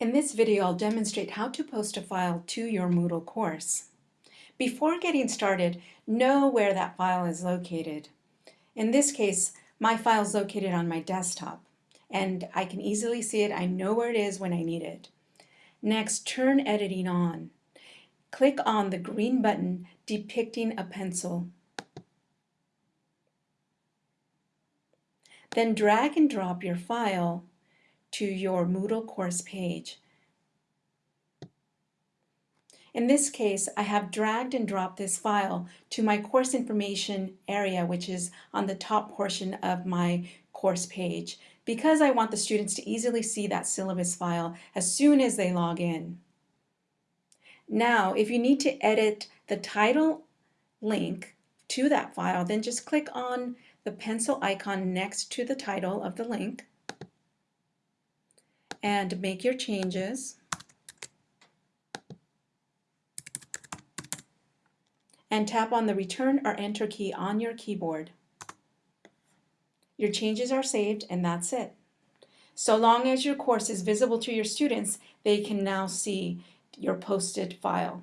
In this video, I'll demonstrate how to post a file to your Moodle course. Before getting started, know where that file is located. In this case, my file is located on my desktop, and I can easily see it. I know where it is when I need it. Next, turn editing on. Click on the green button depicting a pencil. Then drag and drop your file to your Moodle course page. In this case, I have dragged and dropped this file to my course information area, which is on the top portion of my course page, because I want the students to easily see that syllabus file as soon as they log in. Now, if you need to edit the title link to that file, then just click on the pencil icon next to the title of the link and make your changes. And tap on the return or enter key on your keyboard. Your changes are saved and that's it. So long as your course is visible to your students, they can now see your posted file.